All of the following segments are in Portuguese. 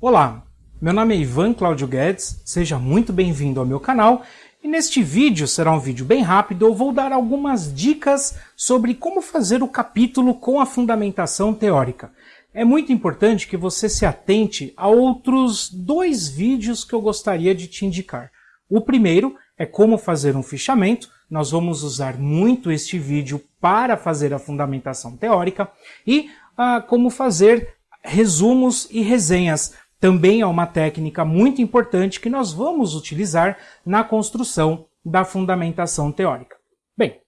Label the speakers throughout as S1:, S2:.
S1: Olá, meu nome é Ivan Cláudio Guedes, seja muito bem-vindo ao meu canal e neste vídeo, será um vídeo bem rápido, eu vou dar algumas dicas sobre como fazer o capítulo com a fundamentação teórica. É muito importante que você se atente a outros dois vídeos que eu gostaria de te indicar. O primeiro é como fazer um fichamento, nós vamos usar muito este vídeo para fazer a fundamentação teórica, e ah, como fazer resumos e resenhas também é uma técnica muito importante que nós vamos utilizar na construção da fundamentação teórica. Bem,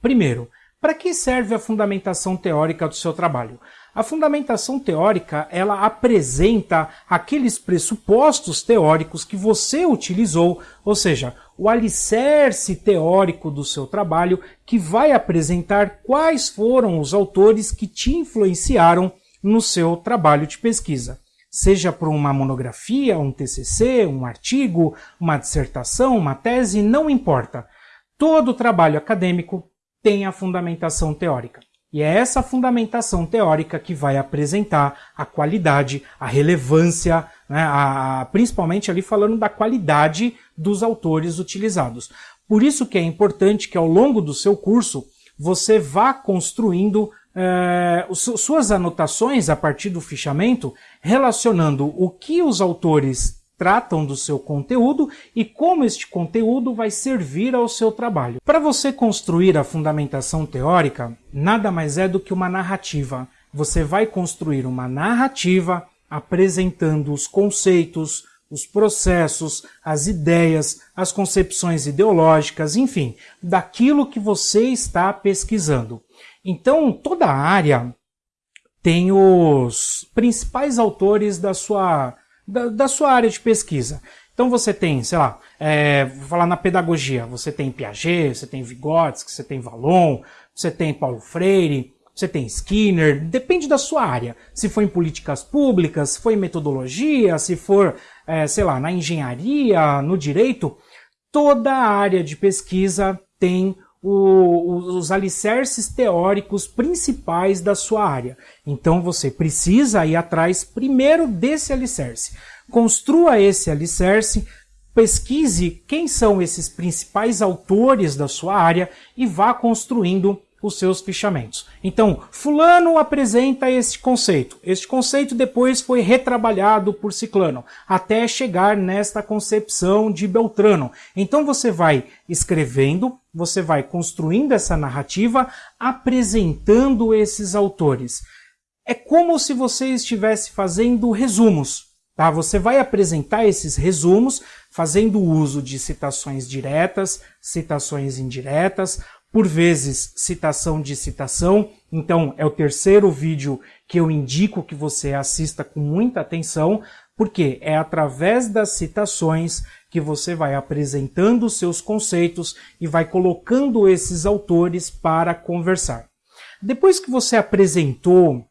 S1: primeiro, para que serve a fundamentação teórica do seu trabalho? A fundamentação teórica, ela apresenta aqueles pressupostos teóricos que você utilizou, ou seja, o alicerce teórico do seu trabalho, que vai apresentar quais foram os autores que te influenciaram no seu trabalho de pesquisa seja por uma monografia, um TCC, um artigo, uma dissertação, uma tese, não importa. Todo trabalho acadêmico tem a fundamentação teórica. E é essa fundamentação teórica que vai apresentar a qualidade, a relevância, né, a, principalmente ali falando da qualidade dos autores utilizados. Por isso que é importante que ao longo do seu curso você vá construindo é, suas anotações a partir do fichamento, relacionando o que os autores tratam do seu conteúdo e como este conteúdo vai servir ao seu trabalho. Para você construir a fundamentação teórica, nada mais é do que uma narrativa. Você vai construir uma narrativa apresentando os conceitos, os processos, as ideias, as concepções ideológicas, enfim, daquilo que você está pesquisando. Então, toda a área tem os principais autores da sua, da, da sua área de pesquisa. Então você tem, sei lá, é, vou falar na pedagogia, você tem Piaget, você tem Vygotsky, você tem Vallon, você tem Paulo Freire, você tem Skinner, depende da sua área. Se for em políticas públicas, se for em metodologia, se for, é, sei lá, na engenharia, no direito, toda área de pesquisa tem o, os alicerces teóricos principais da sua área. Então você precisa ir atrás primeiro desse alicerce. Construa esse alicerce, pesquise quem são esses principais autores da sua área e vá construindo os seus fichamentos. Então, fulano apresenta este conceito. Este conceito depois foi retrabalhado por Ciclano, até chegar nesta concepção de Beltrano. Então você vai escrevendo, você vai construindo essa narrativa, apresentando esses autores. É como se você estivesse fazendo resumos. Tá? Você vai apresentar esses resumos fazendo uso de citações diretas, citações indiretas, por vezes citação de citação. Então é o terceiro vídeo que eu indico que você assista com muita atenção, porque é através das citações que você vai apresentando seus conceitos e vai colocando esses autores para conversar. Depois que você apresentou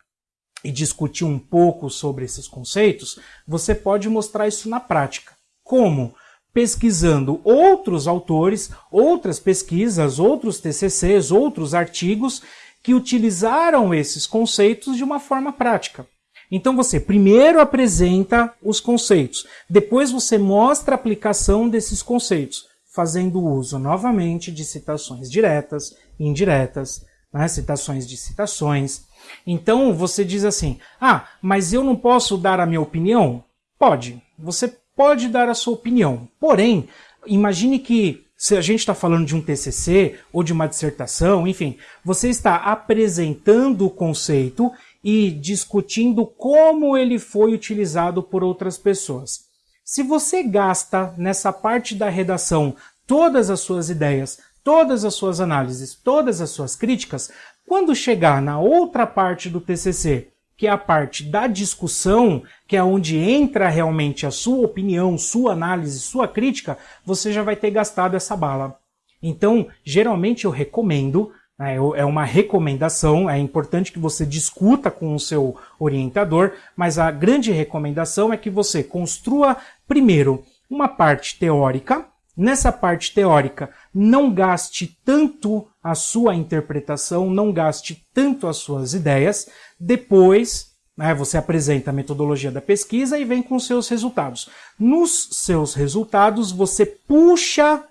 S1: e discutiu um pouco sobre esses conceitos, você pode mostrar isso na prática. Como? Pesquisando outros autores, outras pesquisas, outros TCCs, outros artigos que utilizaram esses conceitos de uma forma prática. Então você primeiro apresenta os conceitos, depois você mostra a aplicação desses conceitos, fazendo uso novamente de citações diretas, indiretas, né, citações de citações. Então você diz assim: ah, mas eu não posso dar a minha opinião? Pode. Você pode dar a sua opinião. Porém, imagine que se a gente está falando de um TCC ou de uma dissertação, enfim, você está apresentando o conceito e discutindo como ele foi utilizado por outras pessoas. Se você gasta nessa parte da redação todas as suas ideias, todas as suas análises, todas as suas críticas, quando chegar na outra parte do TCC que é a parte da discussão, que é onde entra realmente a sua opinião, sua análise, sua crítica, você já vai ter gastado essa bala. Então, geralmente eu recomendo, né, é uma recomendação, é importante que você discuta com o seu orientador, mas a grande recomendação é que você construa primeiro uma parte teórica, Nessa parte teórica, não gaste tanto a sua interpretação, não gaste tanto as suas ideias. Depois, Né? Você apresenta a metodologia da pesquisa e vem com seus resultados. Nos seus resultados, você puxa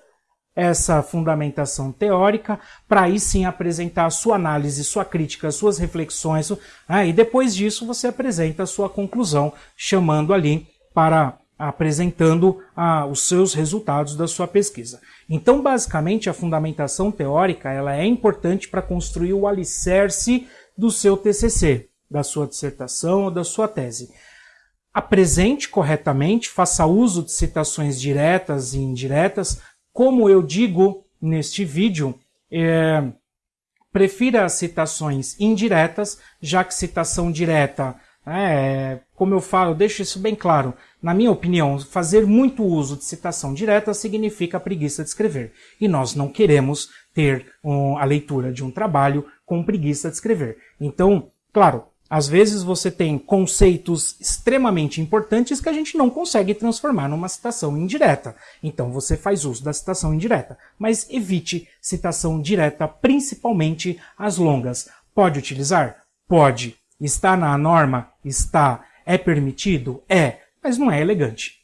S1: essa fundamentação teórica para aí sim apresentar a sua análise, sua crítica, suas reflexões, né? e depois disso você apresenta a sua conclusão, chamando ali para apresentando ah, os seus resultados da sua pesquisa. Então, basicamente, a fundamentação teórica ela é importante para construir o alicerce do seu TCC, da sua dissertação ou da sua tese. Apresente corretamente, faça uso de citações diretas e indiretas. Como eu digo neste vídeo, é, prefira as citações indiretas, já que citação direta é, como eu falo, deixo isso bem claro. Na minha opinião, fazer muito uso de citação direta significa preguiça de escrever. E nós não queremos ter um, a leitura de um trabalho com preguiça de escrever. Então, claro, às vezes você tem conceitos extremamente importantes que a gente não consegue transformar numa citação indireta. Então você faz uso da citação indireta. Mas evite citação direta, principalmente as longas. Pode utilizar? Pode. Está na norma? Está. É permitido? É, mas não é elegante.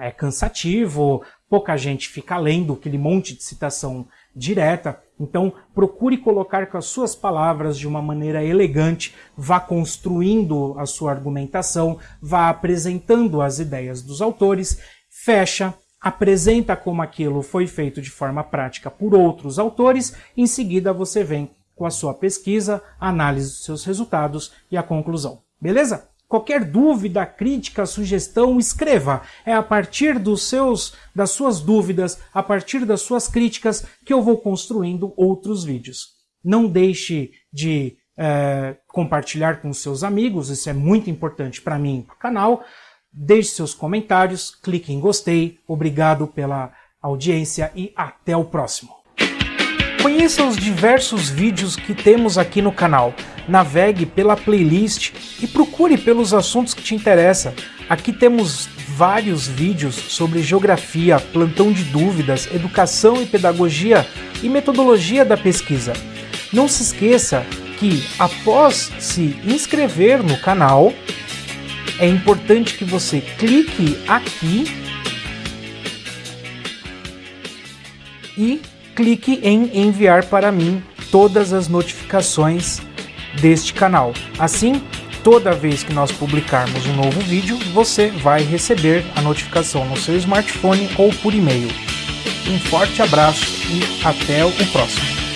S1: É cansativo, pouca gente fica lendo aquele monte de citação direta. Então, procure colocar com as suas palavras de uma maneira elegante, vá construindo a sua argumentação, vá apresentando as ideias dos autores, fecha, apresenta como aquilo foi feito de forma prática por outros autores, em seguida você vem com a sua pesquisa, análise dos seus resultados e a conclusão. Beleza? Qualquer dúvida, crítica, sugestão, escreva. É a partir dos seus, das suas dúvidas, a partir das suas críticas, que eu vou construindo outros vídeos. Não deixe de é, compartilhar com seus amigos, isso é muito importante para mim e para o canal. Deixe seus comentários, clique em gostei. Obrigado pela audiência e até o próximo. Conheça os diversos vídeos que temos aqui no canal. Navegue pela playlist e procure pelos assuntos que te interessam. Aqui temos vários vídeos sobre geografia, plantão de dúvidas, educação e pedagogia e metodologia da pesquisa. Não se esqueça que após se inscrever no canal, é importante que você clique aqui e clique em enviar para mim todas as notificações deste canal. Assim, toda vez que nós publicarmos um novo vídeo, você vai receber a notificação no seu smartphone ou por e-mail. Um forte abraço e até o próximo.